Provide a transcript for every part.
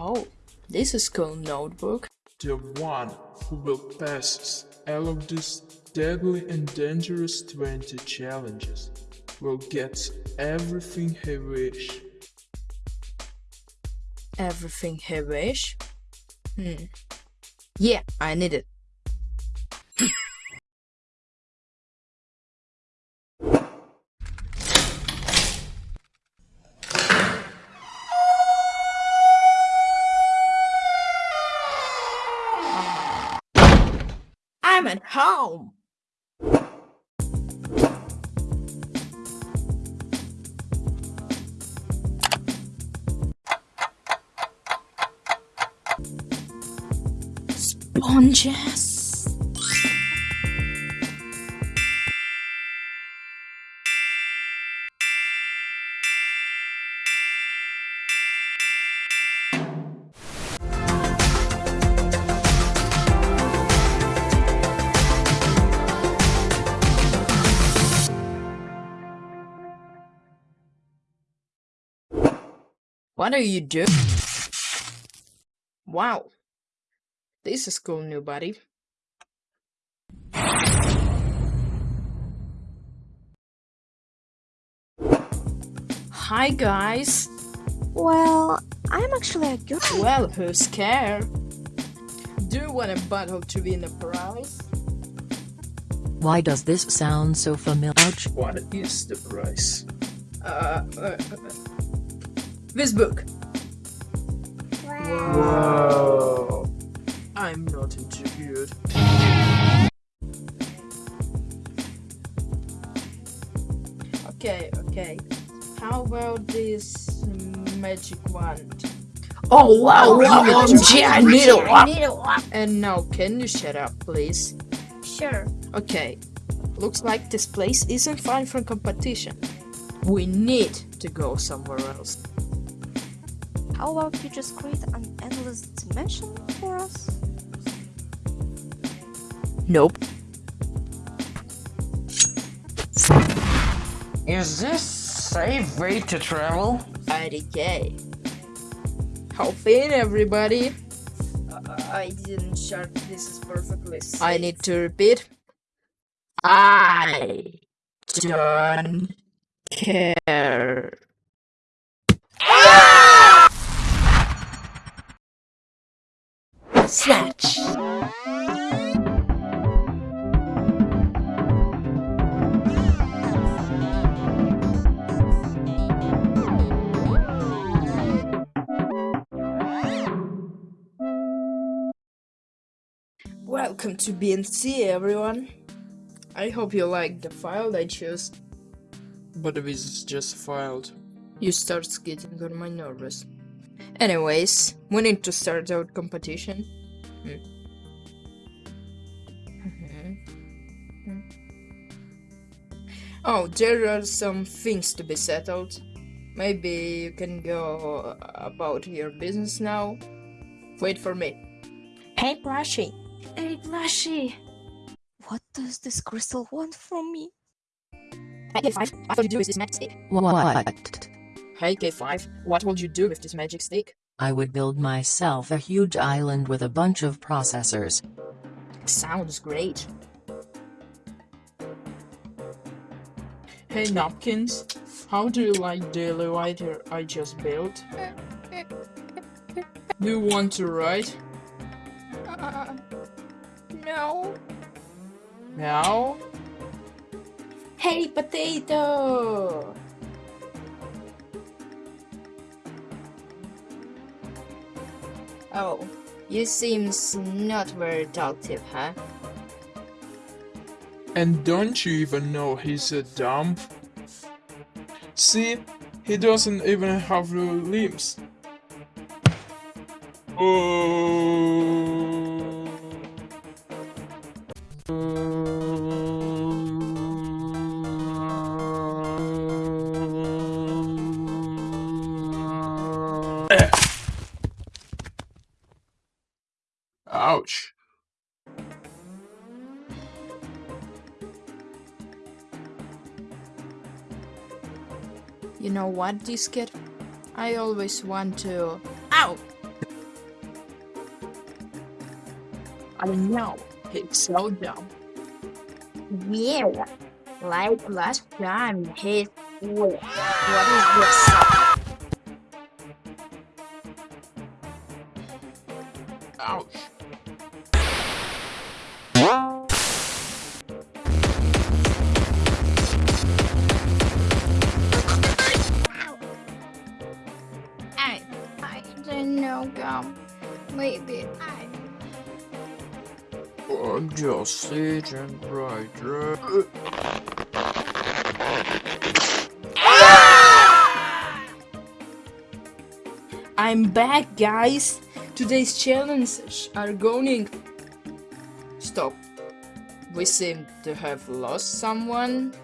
Oh, this is cool notebook. The one who will pass all of these deadly and dangerous 20 challenges will get everything he wish. Everything he wish? Hmm. Yeah, I need it. Home. Sponges. What are you doing? Wow. This is cool, new buddy. Hi, guys. Well, I'm actually a good Well, who's scared? Do you want a bottle to win a prize? Why does this sound so familiar? Ouch. What is the price? Uh, uh, uh, this book. Wow. I'm not interviewed. Okay, okay. How about this magic wand? Oh wow, oh, OMG, I need one. And now, can you shut up, please? Sure. Okay, looks like this place isn't fine for competition. We need to go somewhere else. How about you just create an endless dimension for us? Nope. Is this safe way to travel? IDK. Hop in, everybody. Uh, I didn't shut this is perfectly safe. I need to repeat. I don't care. Snatch. Welcome to BNC, everyone. I hope you like the file I chose. But this is just filed. You start getting on my nervous. Anyways, we need to start our competition. Hmm. Mhm. Oh, there are some things to be settled. Maybe you can go about your business now. Wait for me. Hey, Brushy. Hey, Blushy. What does this crystal want from me? Hey, K5, what will you do with this magic stick? What? Hey, K5, what will you do with this magic stick? I would build myself a huge island with a bunch of processors. Sounds great. Hey Napkins, how do you like the elevator I just built? Do you want to ride? Uh, no. Now? Hey, potato! Oh, you seems not very talkative, huh? And don't you even know he's a dumb? See, he doesn't even have limbs. Oh. couch. You know what, Diskit? I always want to... Ow! I know, it's so dumb. Yeah, like last time, he... What is this? Ouch. I'm just sitting right there. Ah! I'm back, guys! Today's challenges are going... Stop. We seem to have lost someone.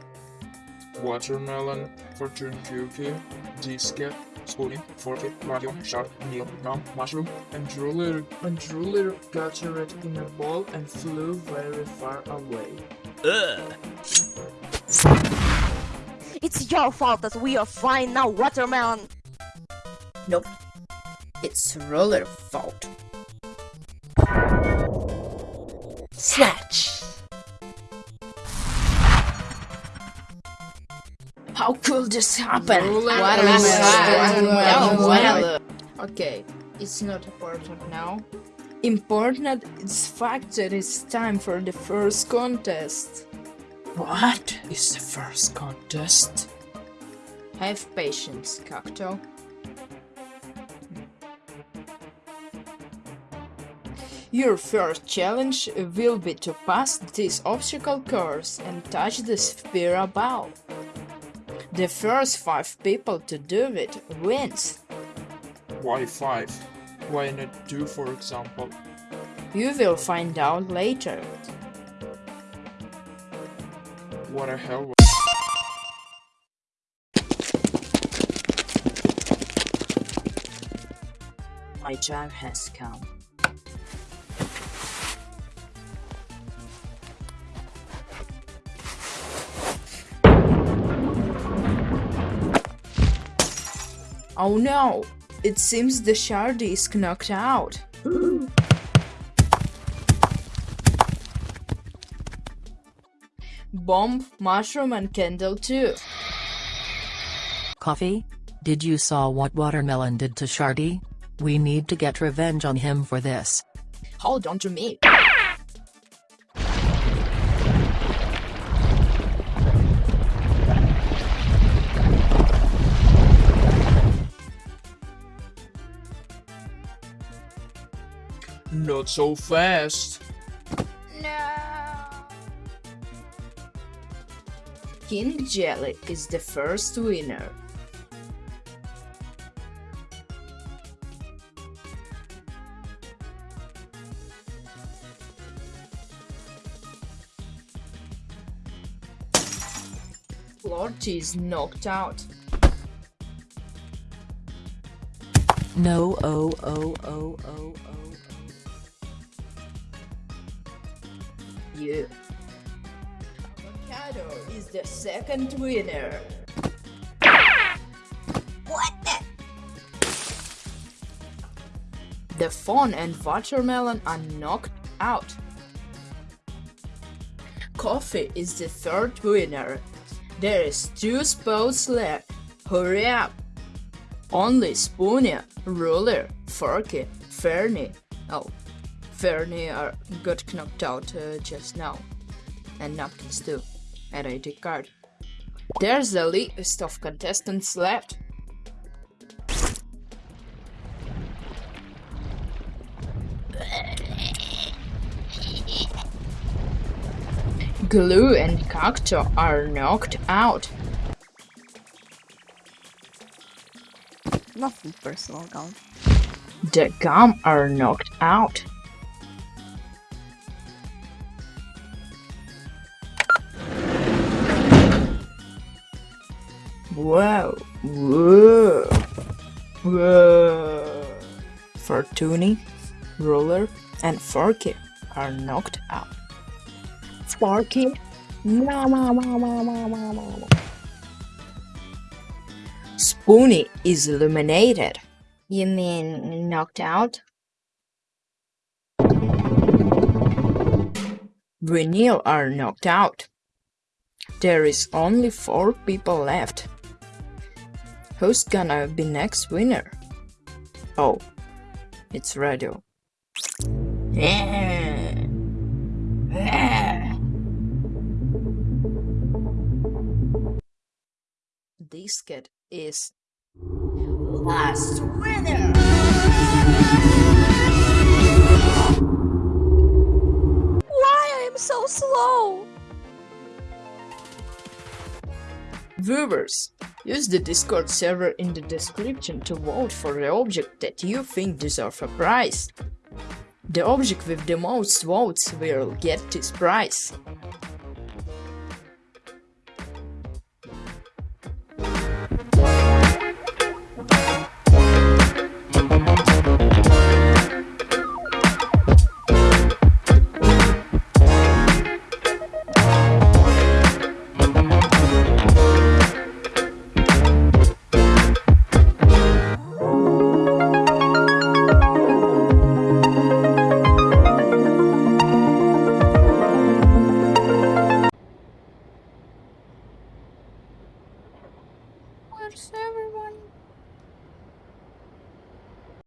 Watermelon, fortune cookie, disket, spoon, fork, vacuum, shark, nail, rum, mushroom, and ruler. And ruler got it in a ball and flew very far away. Ugh. It's your fault that we are fine now, Watermelon! Nope. It's Roller fault. Snatch! How could this happen? Watermelon. Oh, okay, it's not important now. Important is fact that it's time for the first contest. What is the first contest? Have patience, Cacto. Your first challenge will be to pass this obstacle course and touch the sphere above. The first five people to do it wins. Why five? Why not two, for example? You will find out later. What the hell? My time has come. Oh no! It seems the Shardy is knocked out. Bomb, mushroom and candle too. Coffee? Did you saw what Watermelon did to Shardy? We need to get revenge on him for this. Hold on to me. Not so fast. No. King Jelly is the first winner. Lorty is knocked out. No, oh, oh, oh, oh, oh. You. Avocado is the second winner. What the? The fawn and watermelon are knocked out. Coffee is the third winner. There is two spots left. Hurry up! Only Spoonie, Ruler, Forky, Fernie. Oh, Fernie are got knocked out uh, just now. And Napkins too. And ID card. There's the list of contestants left. Glue and Cacto are knocked out. Nothing personal, Gum. The gum are knocked out. Whoa, whoa, whoa. Fortuny, Ruler, and Forky are knocked out. Forky? No, no, no, no, no, no, no. Spoonie is eliminated. You mean knocked out? We nil are knocked out. There is only four people left. Who's gonna be next winner? Oh, it's radio. This cat is last winner. Why I'm so slow? Viewers, use the Discord server in the description to vote for the object that you think deserve a prize. The object with the most votes will get this prize.